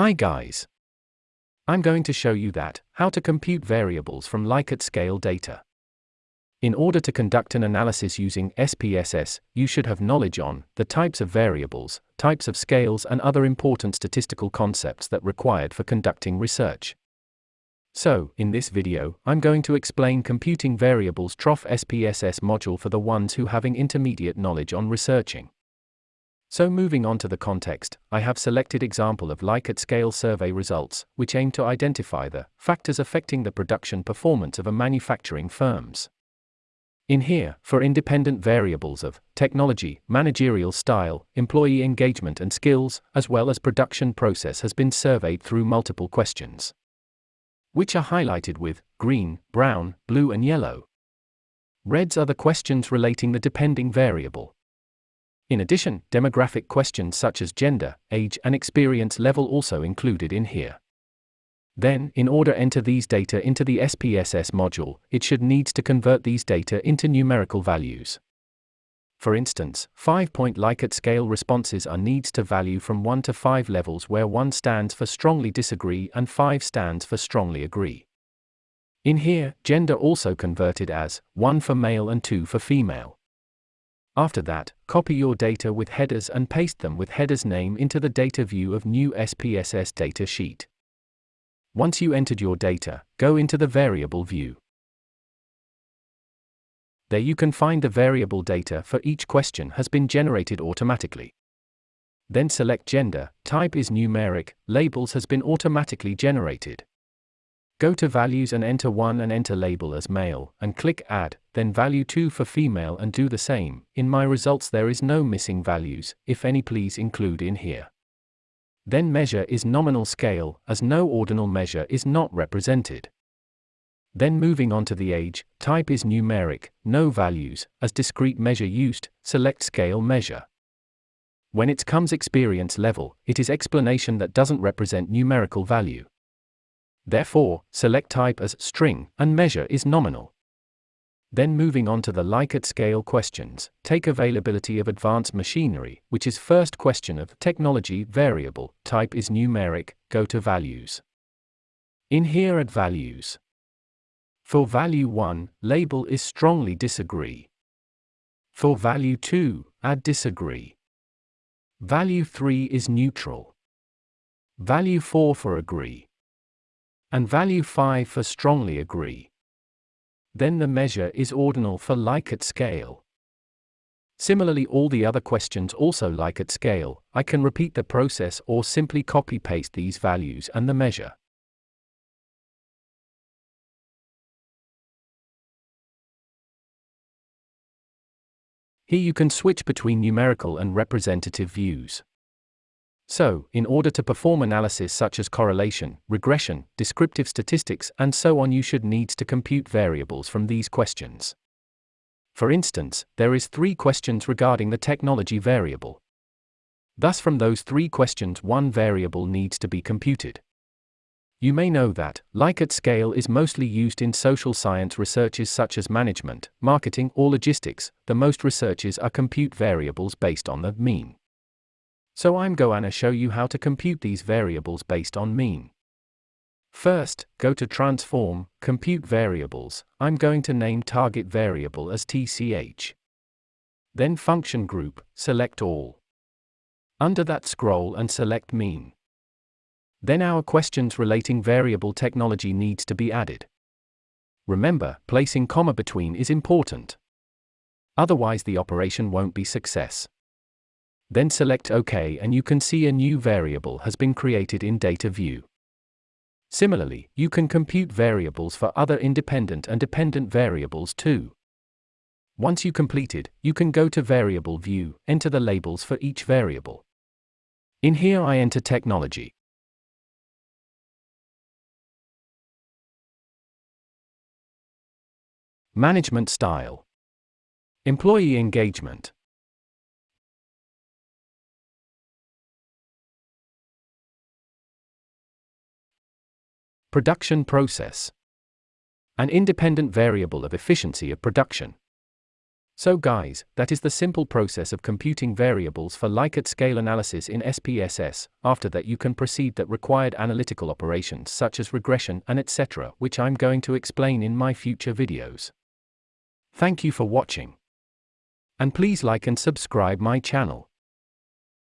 Hi guys. I'm going to show you that, how to compute variables from Likert scale data. In order to conduct an analysis using SPSS, you should have knowledge on the types of variables, types of scales and other important statistical concepts that required for conducting research. So, in this video, I'm going to explain computing variables TROF SPSS module for the ones who having intermediate knowledge on researching. So moving on to the context, I have selected example of Likert scale survey results, which aim to identify the factors affecting the production performance of a manufacturing firms. In here, for independent variables of technology, managerial style, employee engagement and skills, as well as production process has been surveyed through multiple questions. Which are highlighted with green, brown, blue and yellow. Reds are the questions relating the depending variable. In addition, demographic questions such as gender, age, and experience level also included in here. Then, in order enter these data into the SPSS module, it should needs to convert these data into numerical values. For instance, 5-point Likert scale responses are needs to value from 1 to 5 levels where 1 stands for strongly disagree and 5 stands for strongly agree. In here, gender also converted as 1 for male and 2 for female. After that, copy your data with headers and paste them with headers name into the data view of new SPSS data sheet. Once you entered your data, go into the variable view. There you can find the variable data for each question has been generated automatically. Then select gender, type is numeric, labels has been automatically generated. Go to values and enter 1 and enter label as male, and click add, then value 2 for female and do the same. In my results there is no missing values, if any please include in here. Then measure is nominal scale, as no ordinal measure is not represented. Then moving on to the age, type is numeric, no values, as discrete measure used, select scale measure. When it comes experience level, it is explanation that doesn't represent numerical value. Therefore, select type as string, and measure is nominal. Then moving on to the Likert scale questions, take availability of advanced machinery, which is first question of technology variable, type is numeric, go to values. In here at values. For value 1, label is strongly disagree. For value 2, add disagree. Value 3 is neutral. Value 4 for agree and value 5 for strongly agree. Then the measure is ordinal for Likert scale. Similarly all the other questions also Likert scale, I can repeat the process or simply copy paste these values and the measure. Here you can switch between numerical and representative views. So, in order to perform analysis such as correlation, regression, descriptive statistics, and so on, you should needs to compute variables from these questions. For instance, there is three questions regarding the technology variable. Thus from those three questions one variable needs to be computed. You may know that, Likert scale is mostly used in social science researches such as management, marketing or logistics, the most researches are compute variables based on the mean. So I'm going to show you how to compute these variables based on mean. First, go to Transform, Compute Variables, I'm going to name target variable as TCH. Then Function Group, select All. Under that scroll and select Mean. Then our questions relating variable technology needs to be added. Remember, placing comma between is important. Otherwise the operation won't be success. Then select OK and you can see a new variable has been created in Data View. Similarly, you can compute variables for other independent and dependent variables too. Once you completed, you can go to Variable View, enter the labels for each variable. In here I enter technology. Management style. Employee engagement. Production process. An independent variable of efficiency of production. So guys, that is the simple process of computing variables for Likert scale analysis in SPSS. After that you can proceed that required analytical operations such as regression and etc. which I'm going to explain in my future videos. Thank you for watching. And please like and subscribe my channel.